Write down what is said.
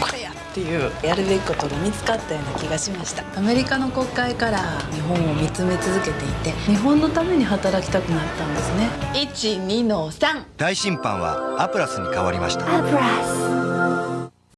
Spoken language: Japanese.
これやっていうやるべきことが見つかったような気がしました。アメリカの国会から日本を見つめ続けていて日本のために働きたくなったんですね。12の3大審判はアプラスに変わりました。アプラス。